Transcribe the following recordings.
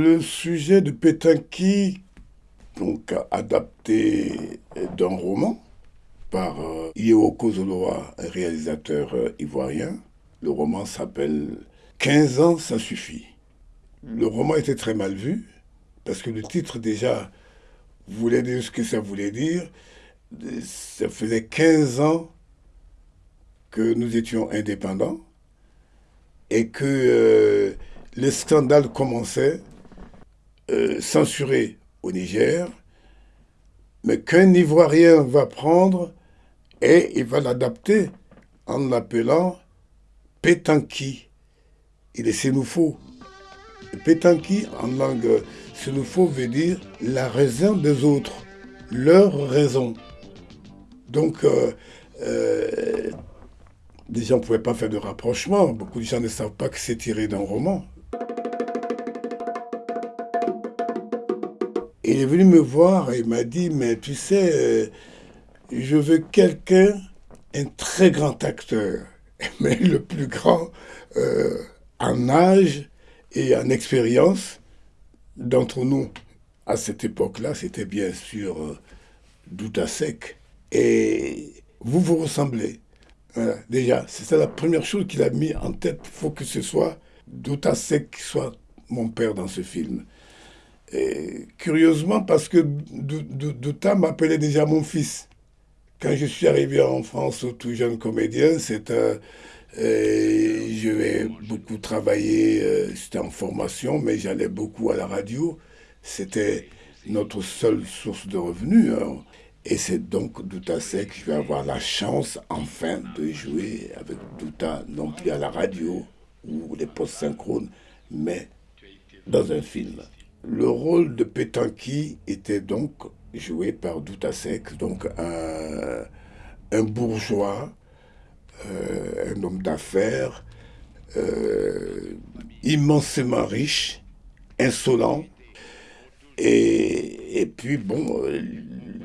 Le sujet de Pétanqui, donc adapté d'un roman par euh, Yeo Zoloa, un réalisateur euh, ivoirien. Le roman s'appelle 15 ans, ça suffit. Le roman était très mal vu, parce que le titre déjà voulait dire ce que ça voulait dire. Ça faisait 15 ans que nous étions indépendants et que euh, les scandales commençaient, euh, censurés au Niger, mais qu'un Ivoirien va prendre et il va l'adapter en l'appelant Pétanqui. Il est sénoufo. Pétanqui, en langue sénoufo, veut dire la raison des autres, leur raison. Donc, euh, euh, des gens ne pouvaient pas faire de rapprochement. Beaucoup de gens ne savent pas que c'est tiré d'un roman. Il est venu me voir et il m'a dit, mais tu sais, euh, je veux quelqu'un, un très grand acteur, mais le plus grand euh, en âge et en expérience d'entre nous. À cette époque-là, c'était bien sûr euh, Douta Sec. Et vous vous ressemblez. déjà, ça la première chose qu'il a mis en tête. Il faut que ce soit Douta Sec qui soit mon père dans ce film. Et curieusement, parce que Douta m'appelait déjà mon fils. Quand je suis arrivé en France, tout jeune comédien, c'était... Euh, je vais beaucoup travailler, euh, c'était en formation, mais j'allais beaucoup à la radio. C'était notre seule source de revenus. Hein. Et c'est donc Douta Sec que je vais avoir la chance enfin de jouer avec Douta, non plus à la radio ou les postes synchrones, mais dans un film. Le rôle de Pétanqui était donc joué par Douta Sec, donc un, un bourgeois, euh, un homme d'affaires, euh, immensément riche, insolent. Et, et puis, bon,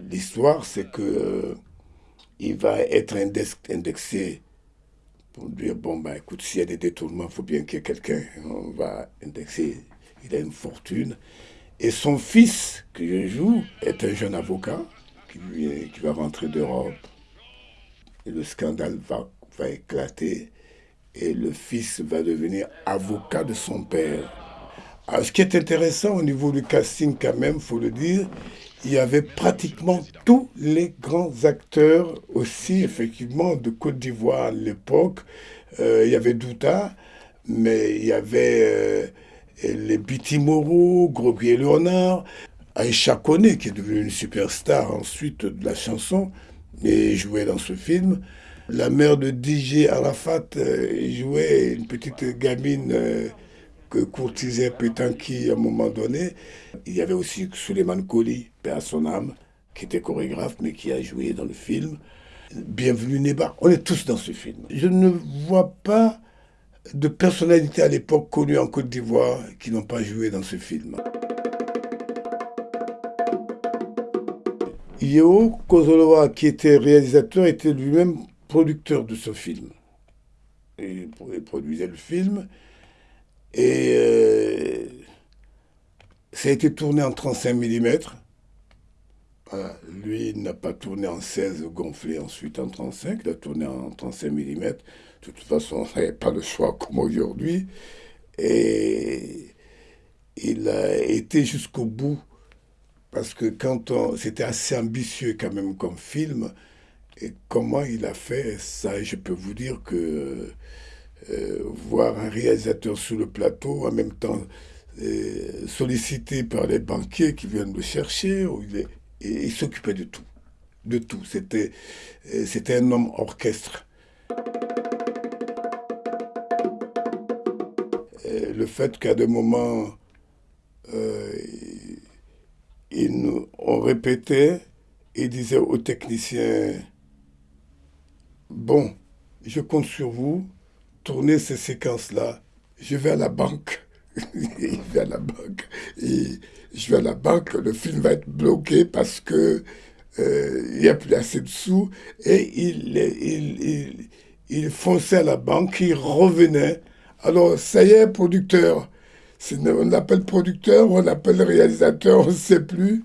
l'histoire, c'est que euh, il va être indexé pour dire, bon, ben écoute, s'il y a des détournements, il faut bien qu'il y ait quelqu'un. On va indexer il a une fortune. Et son fils, que je joue, est un jeune avocat qui, va rentrer d'Europe. Et le scandale va, va éclater. Et le fils va devenir avocat de son père. Alors, ce qui est intéressant au niveau du casting, quand même, faut le dire, il y avait pratiquement tous les grands acteurs aussi, effectivement, de Côte d'Ivoire à l'époque. Euh, il y avait Douta, mais il y avait euh, les Biti Moreau, Grobier Léonard, Aïcha Kone, qui est devenue une superstar ensuite de la chanson, et jouait dans ce film. La mère de DJ Arafat euh, jouait une petite gamine euh, que courtisait Pétanqui à un moment donné. Il y avait aussi Suleiman Koli, père à son âme, qui était chorégraphe, mais qui a joué dans le film. Bienvenue Neba, on est tous dans ce film. Je ne vois pas de personnalités à l'époque connues en Côte d'Ivoire qui n'ont pas joué dans ce film. Yeo Kozoloa, qui était réalisateur, était lui-même producteur de ce film. Il produisait le film. Et euh, ça a été tourné en 35 mm. Lui n'a pas tourné en 16 gonflé, ensuite en 35, il a tourné en 35 mm. De toute façon, il n'avait pas le choix comme aujourd'hui. Et il a été jusqu'au bout, parce que quand on... C'était assez ambitieux quand même comme film. Et comment il a fait ça, je peux vous dire que euh, voir un réalisateur sur le plateau, en même temps euh, sollicité par les banquiers qui viennent le chercher, il est il s'occupait de tout. De tout. C'était, euh, un homme orchestre. le fait qu'à des moments, euh, nous, on répétait, il disait aux techniciens, bon, je compte sur vous, tournez ces séquences-là, je vais à la banque. il va à la banque. Je vais à la banque, le film va être bloqué parce que euh, il n'y a plus assez de sous. Et il, il, il, fonçait à la banque, il revenait. Alors, ça y est, producteur, on l'appelle producteur, on l'appelle réalisateur, on ne sait plus.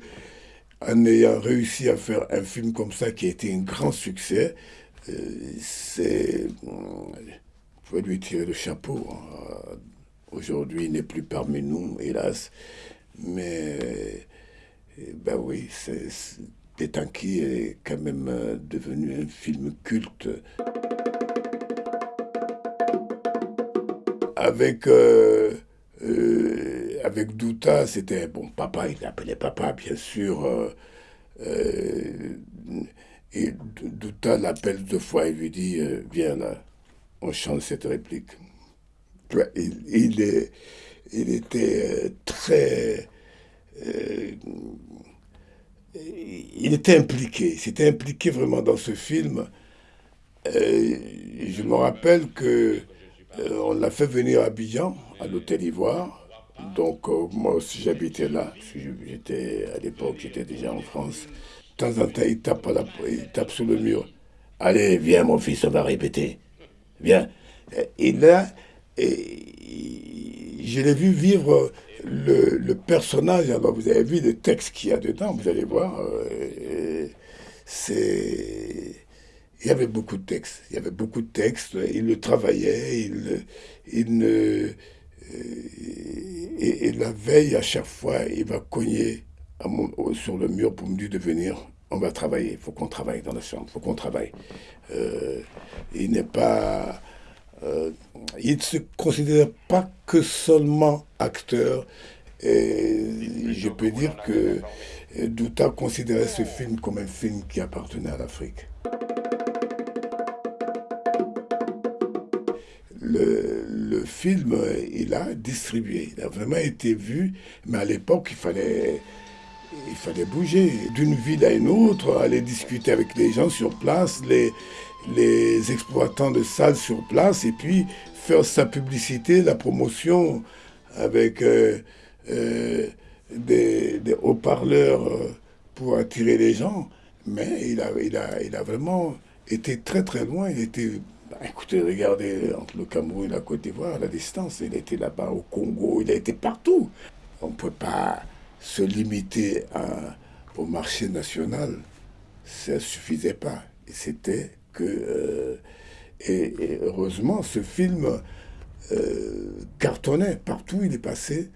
En ayant réussi à faire un film comme ça qui a été un grand succès, euh, c'est. Je vais lui tirer le chapeau. Hein. Aujourd'hui, il n'est plus parmi nous, hélas. Mais, ben oui, c'est Pétanqui est quand même euh, devenu un film culte. Avec, euh, euh, avec Douta, c'était, bon, papa, il l'appelait papa, bien sûr. et Douta l'appelle deux fois et lui dit, viens là, on change cette réplique. Il, il, est, il était très il était impliqué, s'était impliqué vraiment dans ce film. je me rappelle que euh, on l'a fait venir à Abidjan, à l'hôtel Ivoire. Donc euh, moi aussi j'habitais là. J'étais à l'époque, j'étais déjà en France. De temps en temps, il tape, il tape sur le mur. Allez, viens mon fils, on va répéter. Viens. Et là, je l'ai vu vivre le, personnage, alors vous avez vu le texte qu'il y a dedans, vous allez voir, euh, c'est... Il y avait beaucoup de textes, il y avait beaucoup de textes, il le travaillait, il, il ne... Euh, et, la veille, à chaque fois, il va cogner sur le mur pour me dire de venir. On va travailler, il faut qu'on travaille dans la chambre, il faut qu'on travaille. Euh, il n'est pas euh, il ne se considère pas que seulement acteur. Et je peux dire que Douta considérait ce film comme un film qui appartenait à l'Afrique. Le, le, film, il a distribué, il a vraiment été vu, mais à l'époque, il fallait, il fallait bouger d'une ville à une autre, aller discuter avec les gens sur place, les, les exploitants de salles sur place et puis faire sa publicité, la promotion avec euh, euh, des, haut-parleurs euh, pour attirer les gens. Mais il a, il, a, il a vraiment été très très loin. Il était, bah, écoutez, regardez entre le Cameroun et la Côte d'Ivoire, la distance. Il était là-bas au Congo, il a été partout. On ne peut pas se limiter au marché national. Ça ne suffisait pas. C'était euh, et, heureusement, ce film euh, cartonnait partout il est passé.